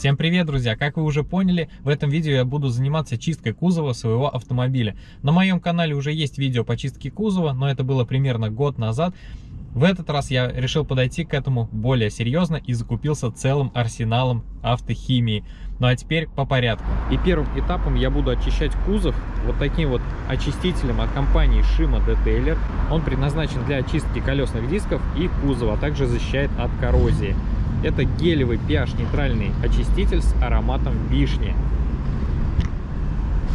Всем привет, друзья! Как вы уже поняли, в этом видео я буду заниматься чисткой кузова своего автомобиля. На моем канале уже есть видео по чистке кузова, но это было примерно год назад. В этот раз я решил подойти к этому более серьезно и закупился целым арсеналом автохимии. Ну а теперь по порядку. И первым этапом я буду очищать кузов вот таким вот очистителем от компании Shima Detailer. Он предназначен для очистки колесных дисков и кузова, а также защищает от коррозии. Это гелевый pH-нейтральный очиститель с ароматом вишни.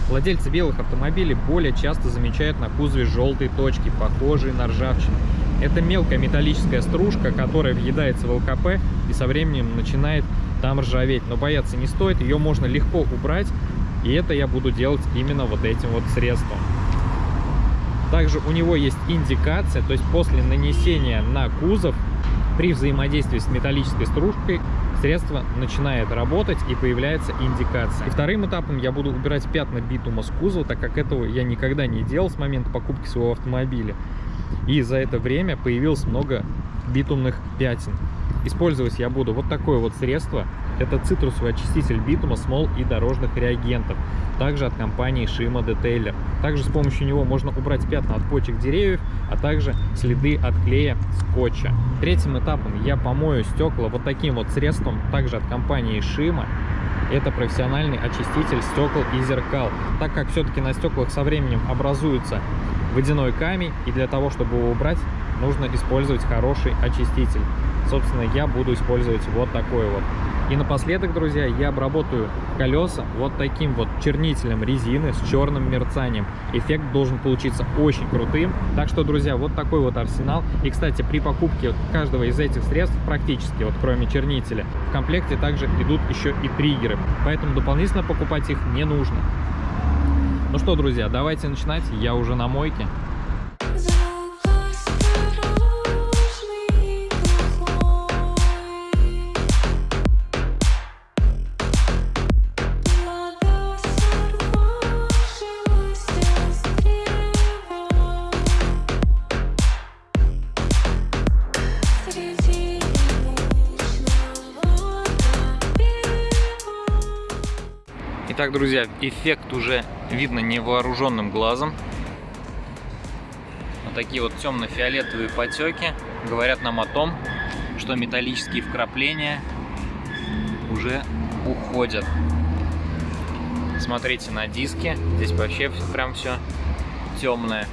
Владельцы белых автомобилей более часто замечают на кузове желтые точки, похожие на ржавчину. Это мелкая металлическая стружка, которая въедается в ЛКП и со временем начинает там ржаветь. Но бояться не стоит, ее можно легко убрать, и это я буду делать именно вот этим вот средством. Также у него есть индикация, то есть после нанесения на кузов при взаимодействии с металлической стружкой средство начинает работать и появляется индикация. И вторым этапом я буду убирать пятна битума с кузова, так как этого я никогда не делал с момента покупки своего автомобиля. И за это время появилось много битумных пятен. Использовать я буду вот такое вот средство. Это цитрусовый очиститель битума, смол и дорожных реагентов. Также от компании Shima Detailer. Также с помощью него можно убрать пятна от почек деревьев, а также следы от клея скотча. Третьим этапом я помою стекла вот таким вот средством, также от компании Shima. Это профессиональный очиститель стекол и зеркал. Так как все-таки на стеклах со временем образуется водяной камень, и для того, чтобы его убрать, нужно использовать хороший очиститель. Собственно, я буду использовать вот такой вот. И напоследок, друзья, я обработаю колеса вот таким вот чернителем резины с черным мерцанием. Эффект должен получиться очень крутым. Так что, друзья, вот такой вот арсенал. И, кстати, при покупке каждого из этих средств, практически, вот кроме чернителя, в комплекте также идут еще и триггеры. Поэтому дополнительно покупать их не нужно. Ну что, друзья, давайте начинать. Я уже на мойке. Итак, друзья, эффект уже видно невооруженным глазом. Вот такие вот темно-фиолетовые потеки говорят нам о том, что металлические вкрапления уже уходят. Смотрите на диски, здесь вообще прям все темное.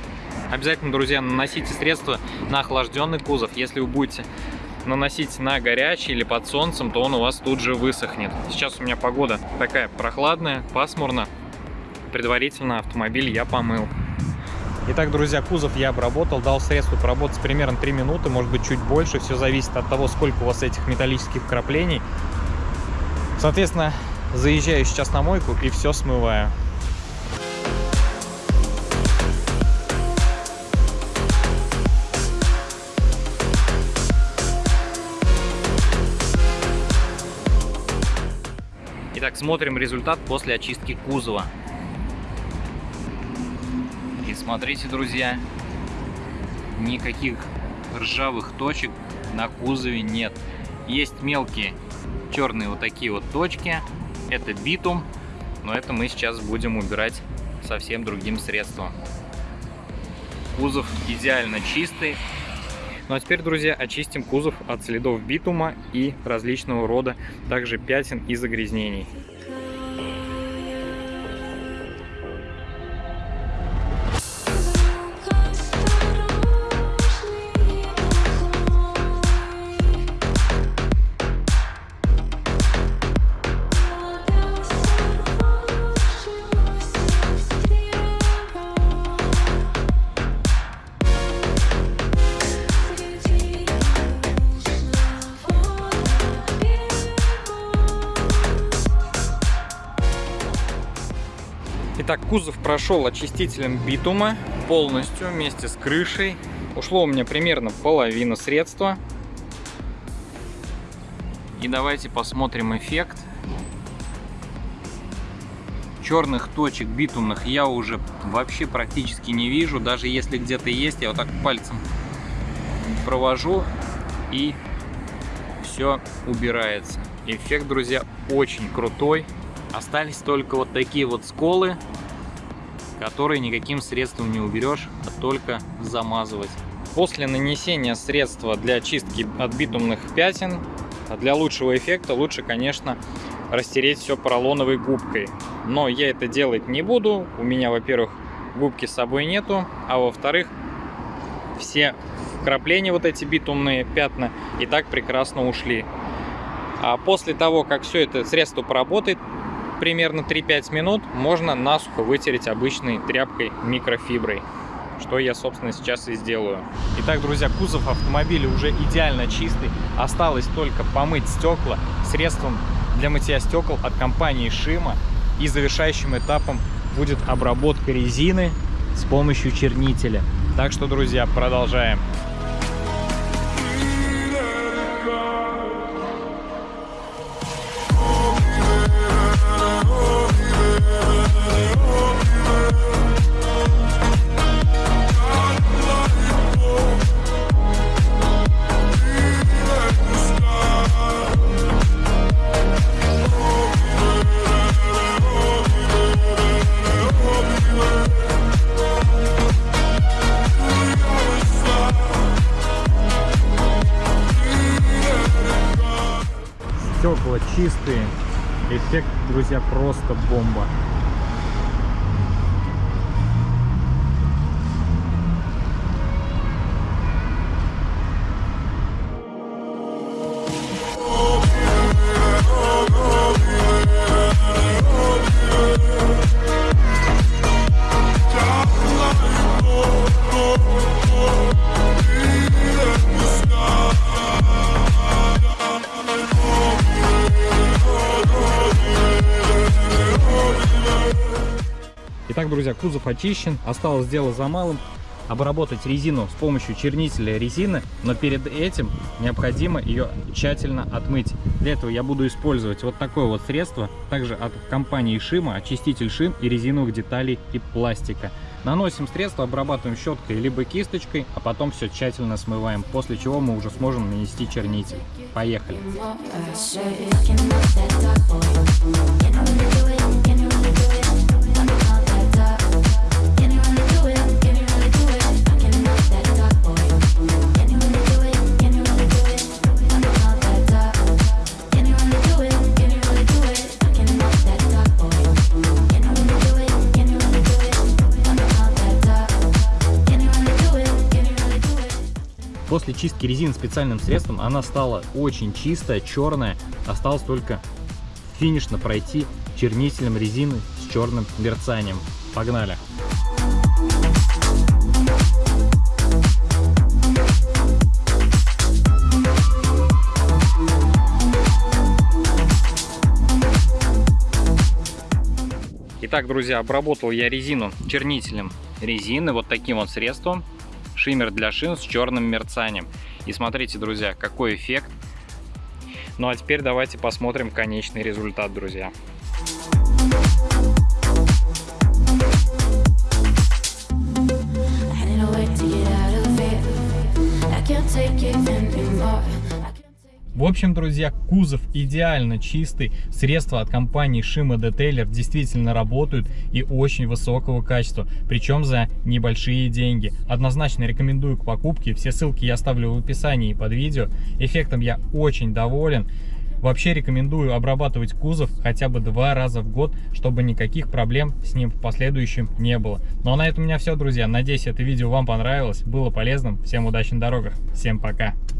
Обязательно, друзья, наносите средства на охлажденный кузов. Если вы будете наносить на горячий или под солнцем, то он у вас тут же высохнет. Сейчас у меня погода такая прохладная, пасмурно. Предварительно автомобиль я помыл. Итак, друзья, кузов я обработал, дал средству поработать примерно 3 минуты, может быть чуть больше. Все зависит от того, сколько у вас этих металлических краплений. Соответственно, заезжаю сейчас на мойку и все смываю. Итак, смотрим результат после очистки кузова. И смотрите, друзья, никаких ржавых точек на кузове нет. Есть мелкие черные вот такие вот точки. Это битум, но это мы сейчас будем убирать совсем другим средством. Кузов идеально чистый, ну а теперь, друзья, очистим кузов от следов битума и различного рода также пятен и загрязнений. Итак, кузов прошел очистителем битума полностью вместе с крышей. Ушло у меня примерно половина средства. И давайте посмотрим эффект. Черных точек битумных я уже вообще практически не вижу. Даже если где-то есть, я вот так пальцем провожу и все убирается. Эффект, друзья, очень крутой. Остались только вот такие вот сколы, которые никаким средством не уберешь, а только замазывать. После нанесения средства для чистки от битумных пятен, для лучшего эффекта лучше, конечно, растереть все поролоновой губкой. Но я это делать не буду. У меня, во-первых, губки с собой нету, а во-вторых, все вкрапления, вот эти битумные пятна, и так прекрасно ушли. А после того, как все это средство поработает, примерно 3-5 минут, можно насухо вытереть обычной тряпкой микрофиброй что я, собственно, сейчас и сделаю. Итак, друзья, кузов автомобиля уже идеально чистый. Осталось только помыть стекла средством для мытья стекол от компании Шима. И завершающим этапом будет обработка резины с помощью чернителя. Так что, друзья, продолжаем. Чистые. Эффект, друзья, просто бомба. Друзья, кузов очищен. Осталось дело за малым. Обработать резину с помощью чернителя резины, но перед этим необходимо ее тщательно отмыть. Для этого я буду использовать вот такое вот средство, также от компании Шима, очиститель шин и резиновых деталей и пластика. Наносим средство, обрабатываем щеткой либо кисточкой, а потом все тщательно смываем, после чего мы уже сможем нанести чернитель. Поехали! После чистки резины специальным средством она стала очень чистая, черная. Осталось только финишно пройти чернителем резины с черным мерцанием. Погнали! Итак, друзья, обработал я резину чернителем резины вот таким вот средством шиммер для шин с черным мерцанием. И смотрите, друзья, какой эффект. Ну а теперь давайте посмотрим конечный результат, друзья. take в общем, друзья, кузов идеально чистый, средства от компании Shima Detailer действительно работают и очень высокого качества, причем за небольшие деньги. Однозначно рекомендую к покупке, все ссылки я оставлю в описании под видео. Эффектом я очень доволен. Вообще рекомендую обрабатывать кузов хотя бы два раза в год, чтобы никаких проблем с ним в последующем не было. Ну а на этом у меня все, друзья. Надеюсь, это видео вам понравилось, было полезным. Всем удачи на дорогах. Всем пока.